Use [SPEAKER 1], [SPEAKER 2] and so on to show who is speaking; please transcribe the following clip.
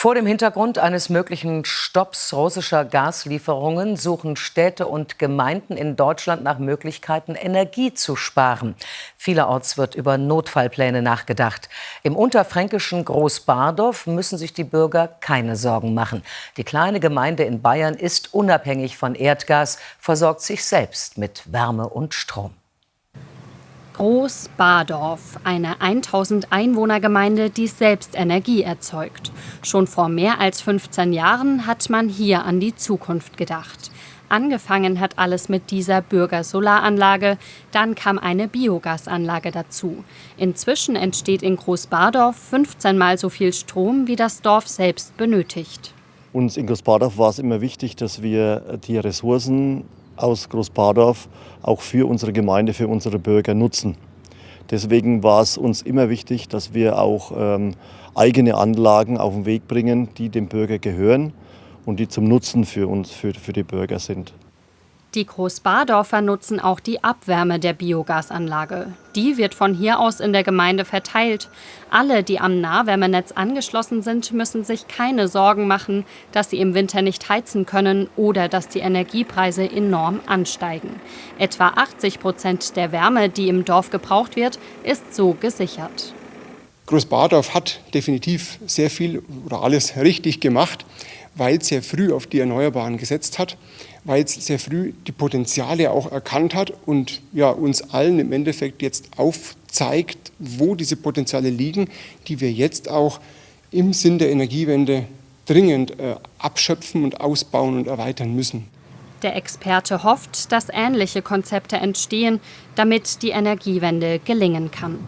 [SPEAKER 1] Vor dem Hintergrund eines möglichen Stopps russischer Gaslieferungen suchen Städte und Gemeinden in Deutschland nach Möglichkeiten, Energie zu sparen. Vielerorts wird über Notfallpläne nachgedacht. Im unterfränkischen Großbardorf müssen sich die Bürger keine Sorgen machen. Die kleine Gemeinde in Bayern ist unabhängig von Erdgas, versorgt sich selbst mit Wärme und Strom.
[SPEAKER 2] Groß-Bardorf, eine 1000 Einwohnergemeinde, die selbst Energie erzeugt. Schon vor mehr als 15 Jahren hat man hier an die Zukunft gedacht. Angefangen hat alles mit dieser Bürgersolaranlage, dann kam eine Biogasanlage dazu. Inzwischen entsteht in Großbardorf 15 mal so viel Strom, wie das Dorf selbst benötigt.
[SPEAKER 3] Uns in Großbardorf war es immer wichtig, dass wir die Ressourcen aus Großbardorf auch für unsere Gemeinde, für unsere Bürger nutzen. Deswegen war es uns immer wichtig, dass wir auch ähm, eigene Anlagen auf den Weg bringen, die dem Bürger gehören und die zum Nutzen für uns, für, für die Bürger sind.
[SPEAKER 2] Die Großbardorfer nutzen auch die Abwärme der Biogasanlage. Die wird von hier aus in der Gemeinde verteilt. Alle, die am Nahwärmenetz angeschlossen sind, müssen sich keine Sorgen machen, dass sie im Winter nicht heizen können oder dass die Energiepreise enorm ansteigen. Etwa 80 Prozent der Wärme, die im Dorf gebraucht wird, ist so gesichert.
[SPEAKER 4] Großbardorf hat definitiv sehr viel oder alles richtig gemacht weil es sehr früh auf die Erneuerbaren gesetzt hat, weil es sehr früh die Potenziale auch erkannt hat und ja, uns allen im Endeffekt jetzt aufzeigt, wo diese Potenziale liegen, die wir jetzt auch im Sinn der Energiewende dringend äh, abschöpfen und ausbauen und erweitern müssen.
[SPEAKER 2] Der Experte hofft, dass ähnliche Konzepte entstehen, damit die Energiewende gelingen kann.